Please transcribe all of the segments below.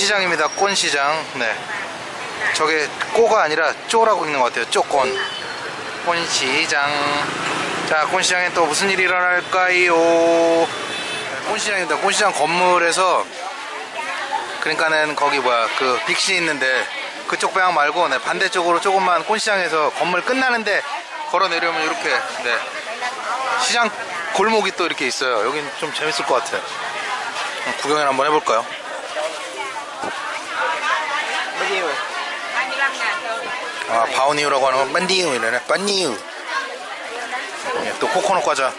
꼰시장입니다. 꼰시장. 네. 저게 꼬가 아니라 쪼라고 읽는 것 같아요. 쪼꼰. 꼰시장. 자, 꼰시장에 또 무슨 일이 일어날까요? 꼰시장입니다. 꼰시장 건물에서 그러니까는 거기 뭐야 그 빅시 있는데 그쪽 방향 말고 네, 반대쪽으로 조금만 꼰시장에서 건물 끝나는데 걸어 내려오면 이렇게 네. 시장 골목이 또 이렇게 있어요. 여긴 좀 재밌을 것 같아요. 구경을 한번 해볼까요? 아 바오니우라고 하는 건 빤디우 이러네. 빤니우 예, 또 코코넛 과자.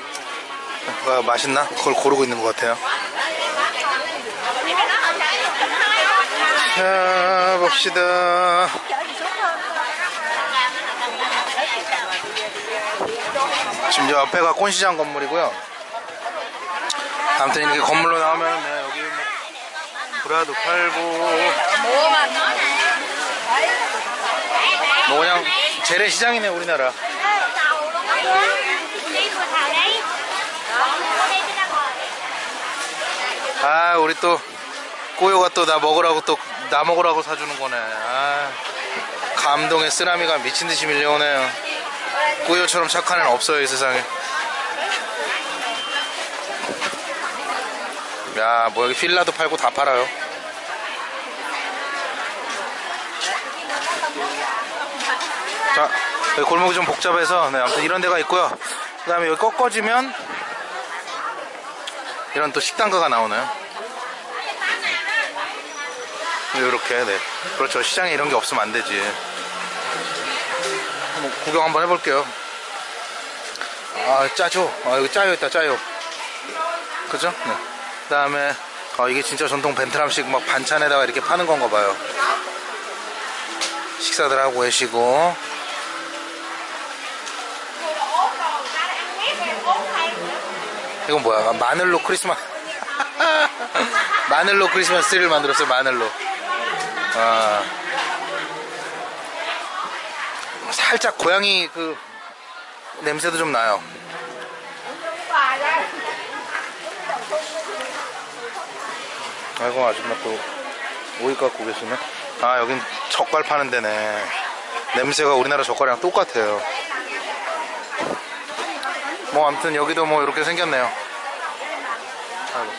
가 맛있나? 그걸 고르고 있는 것 같아요. 자 봅시다. 지금 저 앞에가 꼰시장 건물이고요. 아무튼 이렇게 건물로 나오면 네, 여기 뭐 브라도 팔고 뭐 그냥 재래시장이네 우리나라. 아 우리 또 꼬요가 또 나 먹으라고 또 나 먹으라고 사주는 거네. 아 감동의 쓰나미가 미친듯이 밀려오네요. 꼬요처럼 착한 애는 없어요 이 세상에. 야 뭐 여기 필라도 팔고 다 팔아요 자 여기 골목이 좀 복잡해서 네, 아무튼 이런 데가 있고요. 그 다음에 여기 꺾어지면 이런 또 식당가가 나오나요. 이렇게 네. 그렇죠. 시장에 이런 게 없으면 안 되지. 한번 구경 한번 해볼게요. 아 짜죠 아 여기 짜요 있다 짜요. 그죠? 네. 그 다음에 아, 이게 진짜 전통 베트남식 막 반찬에다가 이렇게 파는 건가 봐요. 식사들 하고 계시고 이건 뭐야? 아, 마늘로 크리스마스 마늘로 크리스마스 트리를 만들었어요 마늘로. 아. 살짝 고양이 그 냄새도 좀 나요. 아이고 아줌마 또 오이 갖고 계시네. 아 여긴 젓갈 파는 데네. 냄새가 우리나라 젓갈이랑 똑같아요. 뭐 아무튼 여기도 뭐 이렇게 생겼네요 아이고.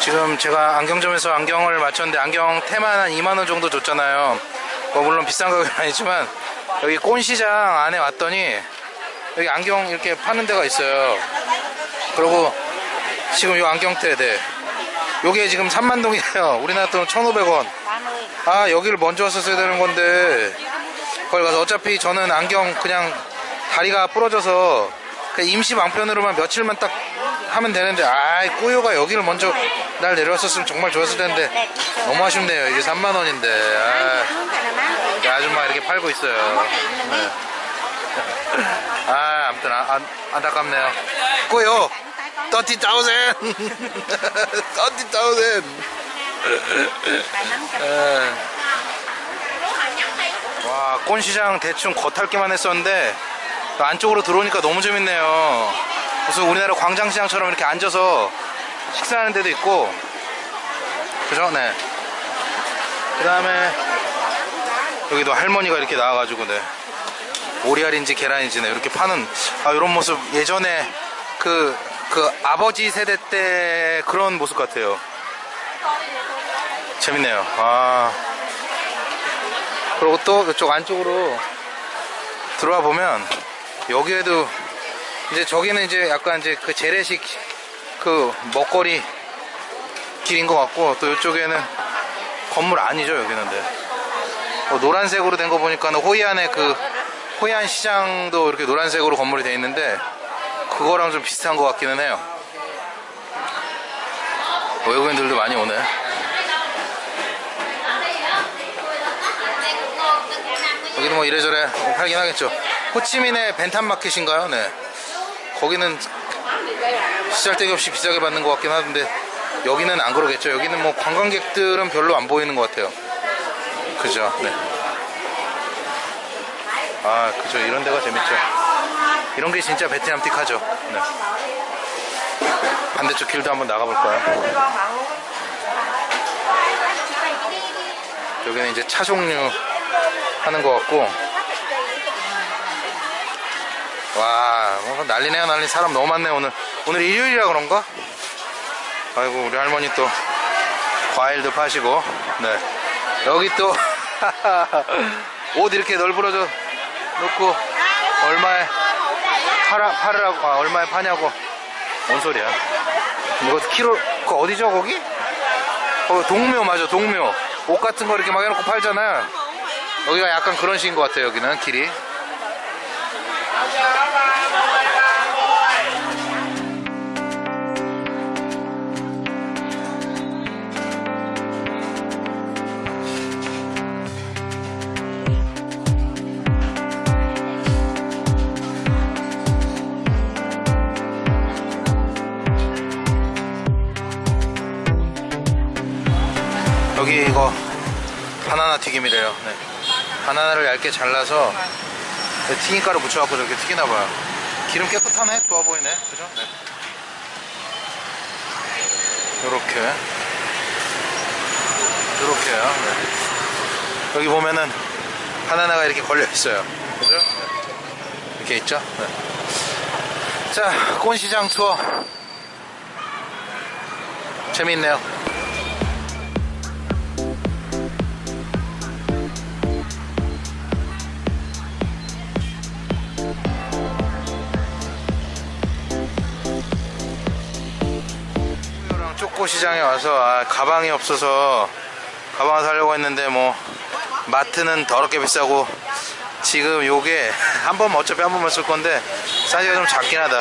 지금 제가 안경점에서 안경을 맞췄는데 안경 테만 한 2만원 정도 줬잖아요. 뭐 물론 비싼 가격은 아니지만 여기 꼰시장 안에 왔더니 여기 안경 이렇게 파는 데가 있어요. 그리고 지금 이 안경테 네. 요게 지금 3만동이에요. 우리나라 돈 1,500원. 아 여기를 먼저 왔었어야 되는 건데. 거기 가서 어차피 저는 안경 그냥 다리가 부러져서 그냥 임시 방편으로만 며칠만 딱 하면 되는데 아이 꾸요가 여기를 먼저 날 내려왔었으면 정말 좋았을 텐데. 너무 아쉽네요. 이게 3만원인데. 아, 아줌마 이렇게 팔고 있어요. 네. 아 아무튼 아, 안, 안타깝네요. 꾸요! 30,000 30,000 예. 와 꼰시장 대충 겉핥기만 했었는데 안쪽으로 들어오니까 너무 재밌네요 무슨 우리나라 광장시장처럼 이렇게 앉아서 식사하는 데도 있고 그죠? 네. 그 다음에 여기도 할머니가 이렇게 나와가지고 네. 오리알인지 계란인지 네. 이렇게 파는 아, 이런 모습 예전에 그, 그 아버지 세대 때 그런 모습 같아요 재밌네요 아 그리고 또 이쪽 안쪽으로 들어와 보면 여기에도 이제 저기는 이제 약간 이제 그 재래식 그 먹거리 길인 것 같고 또 이쪽에는 건물 아니죠 여기는 데 어, 노란색으로 된 거 보니까 는 호이안의 그 호이안 시장도 이렇게 노란색으로 건물이 되어 있는데 그거랑 좀 비슷한 것 같기는 해요. 외국인들도 많이 오네. 여기는 뭐 이래저래 팔긴 하겠죠 호치민의 벤탄마켓인가요? 네 거기는 시잘데기 없이 비싸게 받는 것 같긴 하던데 여기는 안 그러겠죠 여기는 뭐 관광객들은 별로 안 보이는 것 같아요 그죠 네. 아 그죠 이런 데가 재밌죠 이런 게 진짜 베트남틱하죠 네. 반대쪽 길도 한번 나가볼까요? 여기는 이제 차 종류 하는 것 같고 와뭐 난리네요 난리. 사람 너무 많네 오늘. 오늘 일요일이라 그런가? 아이고 우리 할머니 또 과일도 파시고. 네. 여기 또 옷 이렇게 널브러져 놓고 얼마에 팔아, 팔으라고 아, 얼마에 파냐고. 뭔 소리야. 이거 키로 그 어디죠 거기? 어, 동묘 맞아 동묘. 옷 같은 거 이렇게 막 해놓고 팔잖아. 여기가 약간 그런 식인 것 같아요 여기는 길이 바나나를 얇게 잘라서 튀김가루 묻혀갖고 저렇게 튀기나봐요 기름 깨끗하네 좋아 보이네 그죠? 네. 요렇게 요렇게요 네. 여기 보면은 바나나가 이렇게 걸려있어요 그죠? 네. 이렇게 있죠? 네. 자 꽃시장 투어 재밌네요 랑 쪼꼬 시장에 와서 아, 가방이 없어서 가방을 사려고 했는데 뭐 마트는 더럽게 비싸고 지금 요게 한 번 어차피 한 번만 쓸 건데 사이즈가 좀 작긴 하다.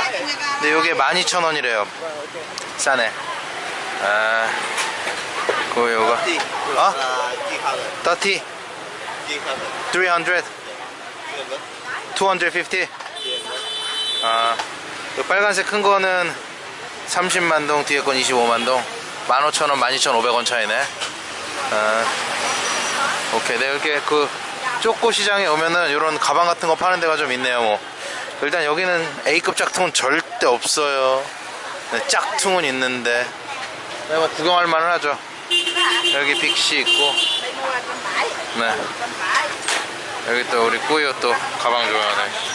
근데 요게 12,000원이래요. 싸네 아 그거 요거. 어? 30 300 250 아, 그 빨간색 큰 거는 30만 동, 뒤에 건 25만 동. 15,000원, 12,500원 차이네. 아, 오케이. 네, 이렇게 그 쪼꼬 시장에 오면은 이런 가방 같은 거 파는 데가 좀 있네요, 뭐. 일단 여기는 A급 짝퉁은 절대 없어요. 네, 짝퉁은 있는데. 네, 뭐 구경할 만은 하죠. 여기 빅시 있고. 네. 여기 또 우리 꾸요 또 가방 좋아하네.